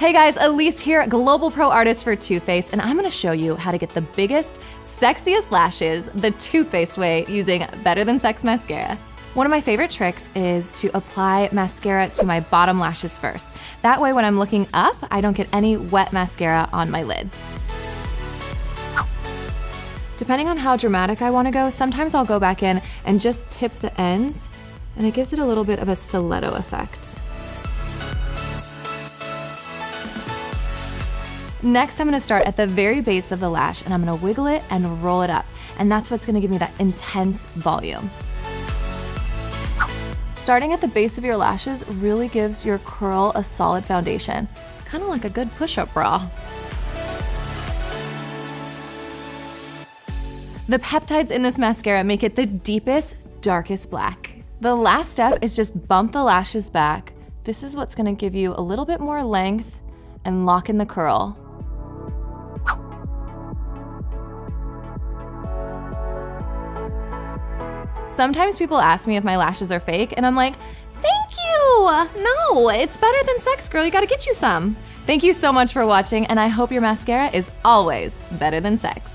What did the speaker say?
Hey guys, Elise here, Global Pro Artist for Too Faced, and I'm gonna show you how to get the biggest, sexiest lashes the Too Faced way using Better Than Sex Mascara. One of my favorite tricks is to apply mascara to my bottom lashes first. That way when I'm looking up, I don't get any wet mascara on my lid. Depending on how dramatic I wanna go, sometimes I'll go back in and just tip the ends, and it gives it a little bit of a stiletto effect. Next, I'm gonna start at the very base of the lash and I'm gonna wiggle it and roll it up. And that's what's gonna give me that intense volume. Starting at the base of your lashes really gives your curl a solid foundation, kind of like a good push-up bra. The peptides in this mascara make it the deepest, darkest black. The last step is just bump the lashes back. This is what's gonna give you a little bit more length and lock in the curl. Sometimes people ask me if my lashes are fake, and I'm like, thank you! No, it's better than sex, girl. You gotta get you some. Thank you so much for watching, and I hope your mascara is always better than sex.